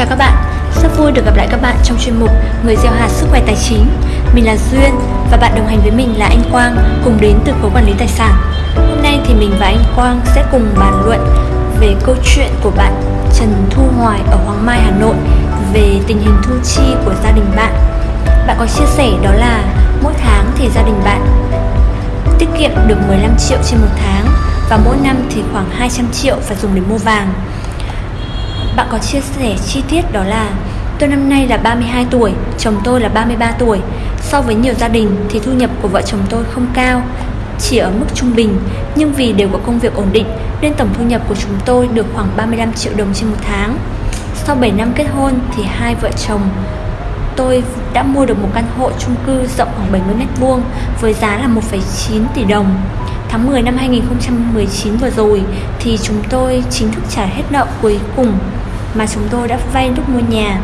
chào các bạn, rất vui được gặp lại các bạn trong chuyên mục Người gieo hạt sức khỏe tài chính. Mình là Duyên và bạn đồng hành với mình là anh Quang cùng đến từ khối quản lý tài sản. Hôm nay thì mình và anh Quang sẽ cùng bàn luận về câu chuyện của bạn Trần Thu Hoài ở Hoàng Mai, Hà Nội về tình hình thu chi của gia đình bạn. Bạn có chia sẻ đó là mỗi tháng thì gia đình bạn tiết kiệm được 15 triệu trên một tháng và mỗi năm thì khoảng 200 triệu phải dùng để mua vàng. Bạn có chia sẻ chi tiết đó là Tôi năm nay là 32 tuổi, chồng tôi là 33 tuổi. So với nhiều gia đình thì thu nhập của vợ chồng tôi không cao, chỉ ở mức trung bình, nhưng vì đều có công việc ổn định nên tổng thu nhập của chúng tôi được khoảng 35 triệu đồng trên một tháng. Sau 7 năm kết hôn thì hai vợ chồng tôi đã mua được một căn hộ chung cư rộng khoảng 70 m2 với giá là 1,9 tỷ đồng. Tháng 10 năm 2019 vừa rồi thì chúng tôi chính thức trả hết nợ cuối cùng mà chúng tôi đã vay lúc mua nhà.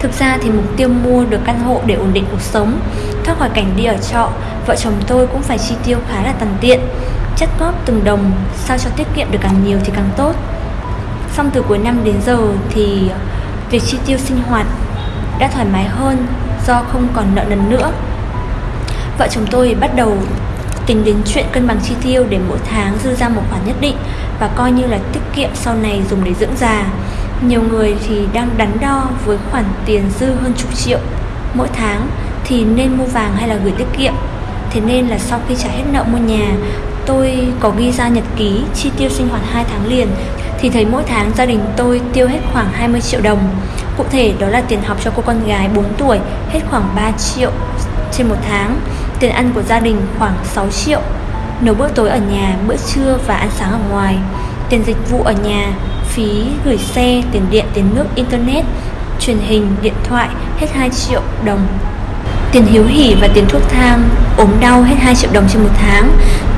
Thực ra thì mục tiêu mua được căn hộ để ổn định cuộc sống, thoát khỏi cảnh đi ở trọ, vợ chồng tôi cũng phải chi tiêu khá là tằn tiện, chất góp từng đồng sao cho tiết kiệm được càng nhiều thì càng tốt. Xong từ cuối năm đến giờ thì việc chi tiêu sinh hoạt đã thoải mái hơn do không còn nợ nần nữa. Vợ chồng tôi bắt đầu tính đến chuyện cân bằng chi tiêu để mỗi tháng dư ra một khoản nhất định và coi như là tiết kiệm sau này dùng để dưỡng già. Nhiều người thì đang đắn đo với khoản tiền dư hơn chục triệu. Mỗi tháng thì nên mua vàng hay là gửi tiết kiệm. Thế nên là sau khi trả hết nợ mua nhà, tôi có ghi ra nhật ký chi tiêu sinh hoạt 2 tháng liền. Thì thấy mỗi tháng gia đình tôi tiêu hết khoảng 20 triệu đồng. Cụ thể đó là tiền học cho cô con gái 4 tuổi hết khoảng 3 triệu trên một tháng, tiền ăn của gia đình khoảng 6 triệu, nấu bữa tối ở nhà, bữa trưa và ăn sáng ở ngoài, tiền dịch vụ ở nhà, phí gửi xe, tiền điện, tiền nước, internet, truyền hình, điện thoại hết 2 triệu đồng. Tiền hiếu hỉ và tiền thuốc thang, ốm đau hết 2 triệu đồng trên một tháng.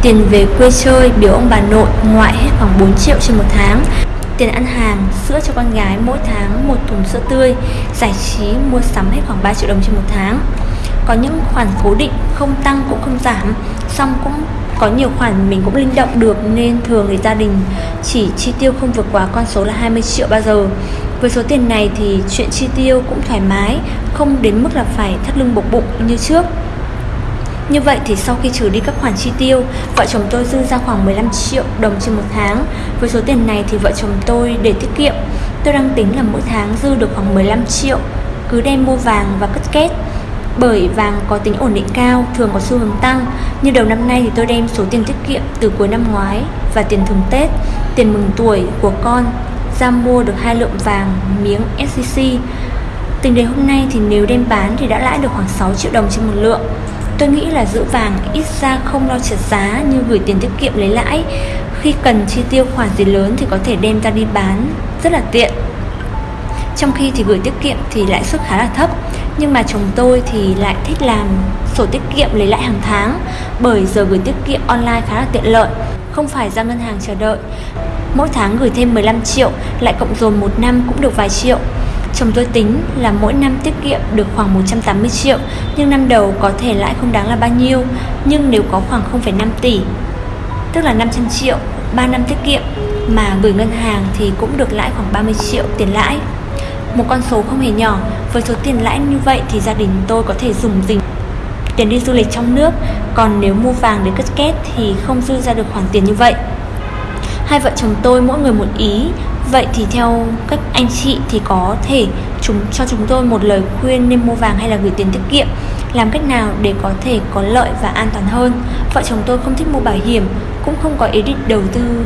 Tiền về quê chơi, biểu ông bà nội, ngoại hết khoảng 4 triệu trên một tháng. Tiền ăn hàng, sữa cho con gái mỗi tháng một thùng sữa tươi. Giải trí, mua sắm hết khoảng 3 triệu đồng trên một tháng. Có những khoản cố định không tăng cũng không giảm Xong cũng có nhiều khoản mình cũng linh động được Nên thường thì gia đình chỉ chi tiêu không vượt quá con số là 20 triệu bao giờ với số tiền này thì chuyện chi tiêu cũng thoải mái Không đến mức là phải thắt lưng buộc bụng như trước như vậy thì sau khi trừ đi các khoản chi tiêu, vợ chồng tôi dư ra khoảng 15 triệu đồng trên một tháng. Với số tiền này thì vợ chồng tôi để tiết kiệm, tôi đang tính là mỗi tháng dư được khoảng 15 triệu, cứ đem mua vàng và cất kết. Bởi vàng có tính ổn định cao, thường có xu hướng tăng. Như đầu năm nay thì tôi đem số tiền tiết kiệm từ cuối năm ngoái và tiền thường Tết, tiền mừng tuổi của con ra mua được hai lượng vàng miếng SCC. Tính đến hôm nay thì nếu đem bán thì đã lãi được khoảng 6 triệu đồng trên một lượng. Tôi nghĩ là giữ vàng ít ra không lo trượt giá như gửi tiền tiết kiệm lấy lãi. Khi cần chi tiêu khoản gì lớn thì có thể đem ra đi bán, rất là tiện. Trong khi thì gửi tiết kiệm thì lãi suất khá là thấp Nhưng mà chồng tôi thì lại thích làm sổ tiết kiệm lấy lãi hàng tháng Bởi giờ gửi tiết kiệm online khá là tiện lợi Không phải ra ngân hàng chờ đợi. Mỗi tháng gửi thêm 15 triệu Lại cộng dồn một năm cũng được vài triệu. Chồng tôi tính là mỗi năm tiết kiệm được khoảng 180 triệu Nhưng năm đầu có thể lãi không đáng là bao nhiêu Nhưng nếu có khoảng 0,5 tỷ Tức là 500 triệu 3 năm tiết kiệm Mà gửi ngân hàng thì cũng được lãi khoảng 30 triệu tiền lãi. Một con số không hề nhỏ. Với số tiền lãi như vậy thì gia đình tôi có thể dùng dình tiền đi du lịch trong nước. Còn nếu mua vàng để cất kết thì không dư ra được khoản tiền như vậy. Hai vợ chồng tôi mỗi người một ý. Vậy thì theo các anh chị thì có thể chúng, cho chúng tôi một lời khuyên nên mua vàng hay là gửi tiền tiết kiệm. Làm cách nào để có thể có lợi và an toàn hơn? Vợ chồng tôi không thích mua bảo hiểm, Cũng không có ý định đầu tư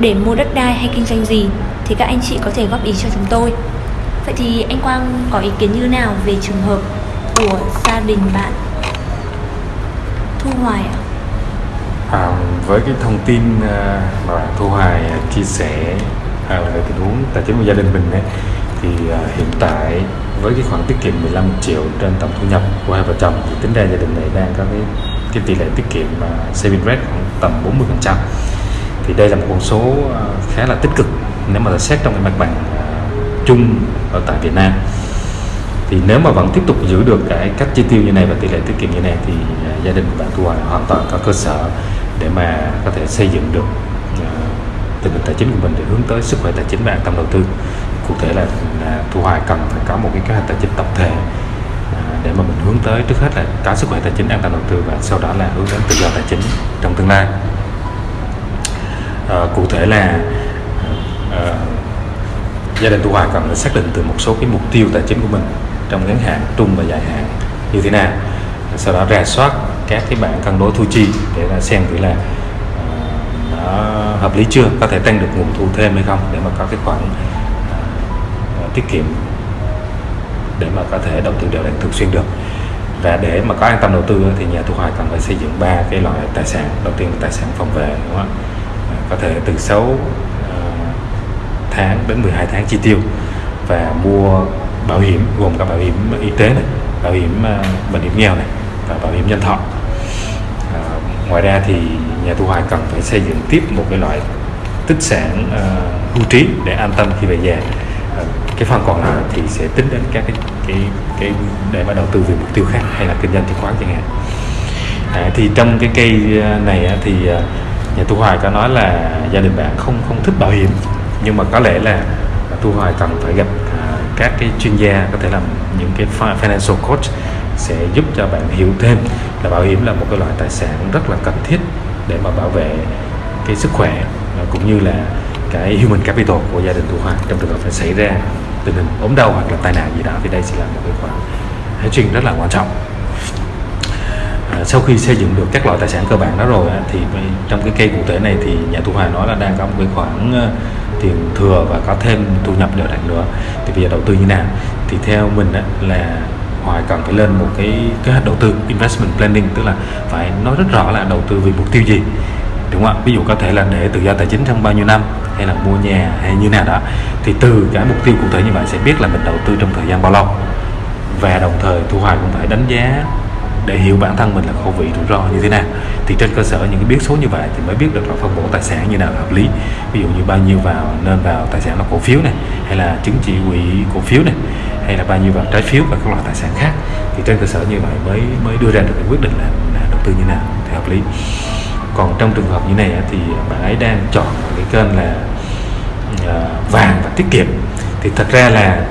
để mua đất đai hay kinh doanh gì. Thì các anh chị có thể góp ý cho chúng tôi. Vậy thì anh Quang có ý kiến như nào về trường hợp của gia đình bạn Thu Hoài ạ? À, với cái thông tin à, mà bạn Thu Hoài à, chia sẻ à, về tình huống tài chính của gia đình mình ấy, thì à, hiện tại với cái khoản tiết kiệm 15 triệu trên tổng thu nhập của hai vợ chồng thì tính ra gia đình này đang có cái cái tỷ lệ tiết kiệm uh, saving rate khoảng tầm 40 phần trăm thì đây là một con số uh, khá là tích cực nếu mà xét trong cái mặt bằng uh, chung ở tại Việt Nam. Thì nếu mà vẫn tiếp tục giữ được cái cách chi tiêu như này và tỷ lệ tiết kiệm như này thì à, gia đình bạn thu hoài hoàn toàn có cơ sở để mà có thể xây dựng được à, tình hình tài chính của mình để hướng tới sức khỏe tài chính và an tâm đầu tư. Cụ thể là, à, thu hoài cần phải có một cái kế hoạch tài chính tổng thể để mà mình hướng tới trước hết là có sức khỏe tài chính an toàn đầu tư và sau đó là hướng đến tự do tài chính trong tương lai. À, cụ thể là à, gia đình thu hòa cần phải xác định từ một số cái mục tiêu tài chính của mình trong ngắn hạn trung và dài hạn như thế nào. Sau đó rà soát các cái bảng cân đối thu chi để là xem thử là ờ, nó hợp lý chưa có thể tăng được nguồn thu thêm hay không để mà có cái khoản uh, tiết kiệm để mà có thể đầu tư đều đặn thường xuyên được. Và để mà có an tâm đầu tư thì nhà thu hoạch cần phải xây dựng ba cái loại tài sản. Đầu tiên là tài sản phòng vệ đúng không có thể từ 6 tháng đến 12 tháng chi tiêu và mua bảo hiểm gồm các bảo hiểm y tế này bảo hiểm ờ, bệnh hiểm nghèo này và bảo hiểm nhân thọ. À, ngoài ra thì nhà thu hoạch cần phải xây dựng tiếp một cái loại tích sản uh, hưu trí để an tâm khi về già à, cái phần còn lại thì sẽ tính đến các cái cái cái để mà đầu tư về mục tiêu khác hay là kinh doanh chứng khoán chẳng hạn. À, thì trong cái cây này thì nhà thu hoạch có nói là gia đình bạn không không thích bảo hiểm nhưng mà có lẽ là thu hoạch cần phải gặp à, các cái chuyên gia có thể làm những cái financial coach sẽ giúp cho bạn hiểu thêm là bảo hiểm là một cái loại tài sản rất là cần thiết để mà bảo vệ cái sức khỏe à, cũng như là cái human capital của gia đình thu hoạch trong trường hợp phải xảy ra tình hình ốm đau hoặc là tai nạn gì đó thì đây sẽ là một cái khoản hedging rất là quan trọng. À, sau khi xây dựng được các loại tài sản cơ bản đó rồi thì trong cái cây cụ thể này thì nhà thu hoạch nói là đang có một cái khoản à, tiền thừa và có thêm thu nhập đều đặn nữa. Thì bây giờ đầu tư như nào? Thì theo mình là Hoài cần phải lên một cái kế hoạch đầu tư, investment planning, tức là phải nói rất rõ là đầu tư vì mục tiêu gì. Đúng không ạ? Ví dụ có thể là để tự do tài chính trong bao nhiêu năm, hay là mua nhà, hay như nào đó. Thì từ cái mục tiêu cụ thể như vậy sẽ biết là mình đầu tư trong thời gian bao lâu. Và đồng thời thu hoài cũng phải đánh giá để hiểu bản thân mình là khẩu vị rủi ro như thế nào thì trên cơ sở những cái biết số như vậy thì mới biết được là phân bổ tài sản như nào là hợp lý. Ví dụ như bao nhiêu vào nên vào tài sản là cổ phiếu này hay là chứng chỉ quỹ cổ phiếu này hay là bao nhiêu vào trái phiếu và các loại tài sản khác. Thì trên cơ sở như vậy mới mới đưa ra được cái quyết định là, là đầu tư như nào thì hợp lý. Còn trong trường hợp như này thì bạn ấy đang chọn cái kênh là ờ, vàng và tiết kiệm. Thì thật ra là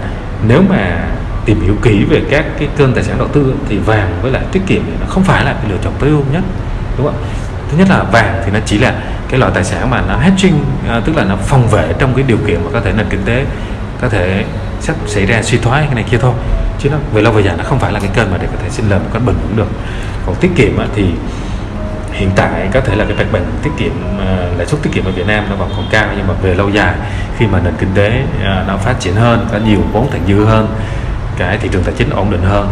nếu mà tìm hiểu kỹ về các cái kênh tài sản đầu tư thì vàng với lại tiết kiệm thì nó không phải là cái lựa chọn tối ưu nhất đúng không thứ nhất là vàng thì nó chỉ là cái loại tài sản mà nó hedging à, tức là nó phòng vệ trong cái điều kiện mà có thể nền kinh tế có thể sắp xảy ra suy thoái cái này kia thôi. Chứ nó về lâu về dài nó không phải là cái kênh mà để có thể sinh lời một cách bền vững được. Còn tiết kiệm thì hiện tại có thể là cái mặt bằng tiết kiệm à, lãi suất tiết kiệm ở Việt Nam nó vẫn còn cao nhưng mà về lâu dài khi mà nền kinh tế à, nó phát triển hơn có nhiều vốn thặng dư hơn cái thị trường tài chính ổn định hơn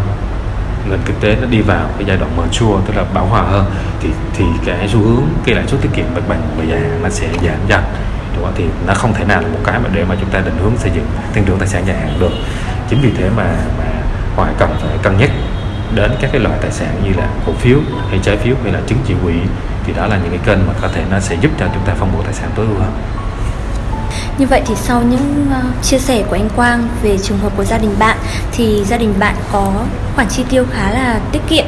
nền kinh tế nó đi vào cái giai đoạn mature tức là bão hòa hơn thì thì cái xu hướng cái lãi suất tiết kiệm mặt bằng và dài nó sẽ giảm dần. Đúng không? thì nó không thể nào là một cái mà để mà chúng ta định hướng xây dựng tăng trưởng tài sản dài hạn được. Chính vì thế mà mà hoài cần phải cân nhắc đến các cái loại tài sản như là cổ phiếu hay trái phiếu hay là chứng chỉ quỹ thì đó là những cái kênh mà có thể nó sẽ giúp cho chúng ta phân bổ tài sản tối ưu hơn. Như vậy thì sau những uh, chia sẻ của anh Quang về trường hợp của gia đình bạn thì gia đình bạn có khoản chi tiêu khá là tiết kiệm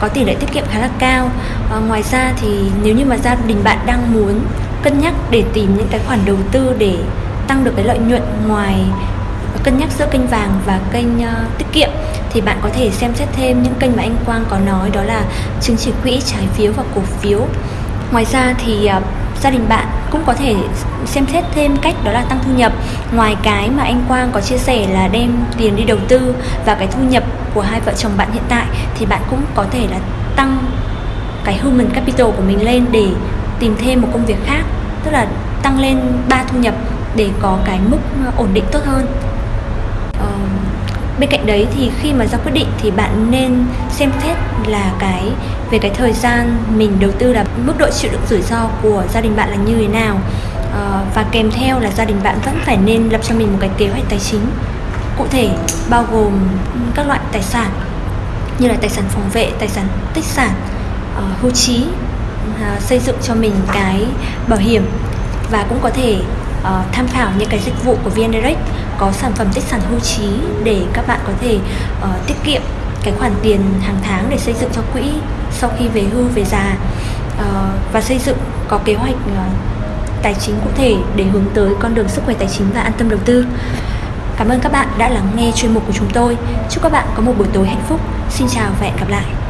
có tỷ lệ tiết kiệm khá là cao. À, ngoài ra thì nếu như mà gia đình bạn đang muốn cân nhắc để tìm những cái khoản đầu tư để tăng được cái lợi nhuận ngoài cân nhắc giữa kênh vàng và kênh uh, tiết kiệm thì bạn có thể xem xét thêm những kênh mà anh Quang có nói đó là chứng chỉ quỹ trái phiếu và cổ phiếu. Ngoài ra thì uh, gia đình bạn cũng có thể xem xét thêm cách đó là tăng thu nhập. Ngoài cái mà anh Quang có chia sẻ là đem tiền đi đầu tư và cái thu nhập của hai vợ chồng bạn hiện tại, thì bạn cũng có thể là tăng cái human capital của mình lên để tìm thêm một công việc khác, tức là tăng lên ba thu nhập để có cái mức ổn định tốt hơn bên cạnh đấy thì khi mà ra quyết định thì bạn nên xem xét là cái về cái thời gian mình đầu tư là mức độ chịu đựng rủi ro của gia đình bạn là như thế nào. À, và kèm theo là gia đình bạn vẫn phải nên lập cho mình một cái kế hoạch tài chính. Cụ thể bao gồm các loại tài sản như là tài sản phòng vệ tài sản tích sản uh, hưu trí uh, xây dựng cho mình cái bảo hiểm và cũng có thể uh, tham khảo những cái dịch vụ của VN Direct có sản phẩm tích sản hưu trí để các bạn có thể uh, tiết kiệm cái khoản tiền hàng tháng để xây dựng cho quỹ sau khi về hưu về già uh, và xây dựng có kế hoạch uh, tài chính cụ thể để hướng tới con đường sức khỏe tài chính và an tâm đầu tư Cảm ơn các bạn đã lắng nghe chuyên mục của chúng tôi. Chúc các bạn có một buổi tối hạnh phúc. Xin chào và hẹn gặp lại.